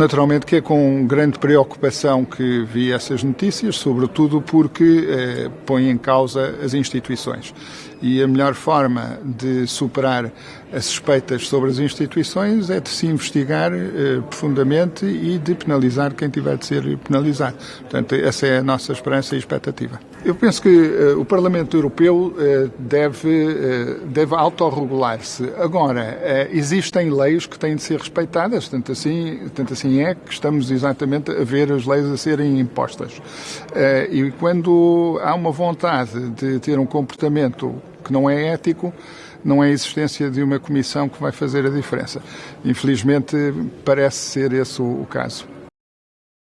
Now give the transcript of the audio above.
Naturalmente que é com grande preocupação que vi essas notícias, sobretudo porque eh, põe em causa as instituições. E a melhor forma de superar as suspeitas sobre as instituições é de se investigar eh, profundamente e de penalizar quem tiver de ser penalizado. Portanto, essa é a nossa esperança e expectativa. Eu penso que eh, o Parlamento Europeu eh, deve, eh, deve autorregular-se. Agora, eh, existem leis que têm de ser respeitadas, tanto assim, tanto assim é que estamos exatamente a ver as leis a serem impostas. Eh, e quando há uma vontade de ter um comportamento que não é ético, não é a existência de uma comissão que vai fazer a diferença. Infelizmente, parece ser esse o caso.